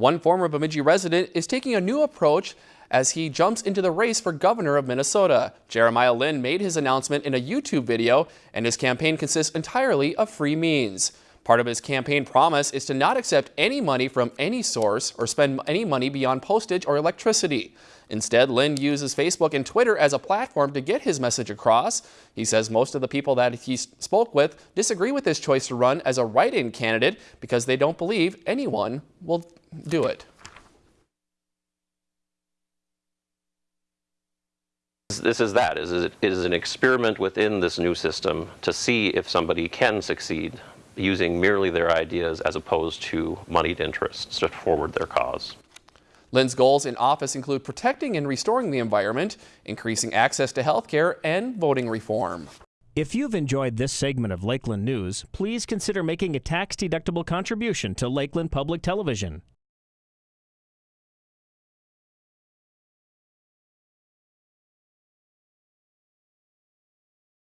One former Bemidji resident is taking a new approach as he jumps into the race for governor of Minnesota. Jeremiah Lin made his announcement in a YouTube video, and his campaign consists entirely of free means. Part of his campaign promise is to not accept any money from any source or spend any money beyond postage or electricity. Instead, Lin uses Facebook and Twitter as a platform to get his message across. He says most of the people that he spoke with disagree with his choice to run as a write-in candidate because they don't believe anyone will do it. This is that, it is an experiment within this new system to see if somebody can succeed using merely their ideas as opposed to moneyed interests to forward their cause. Lin's goals in office include protecting and restoring the environment, increasing access to health care, and voting reform. If you've enjoyed this segment of Lakeland News, please consider making a tax-deductible contribution to Lakeland Public Television.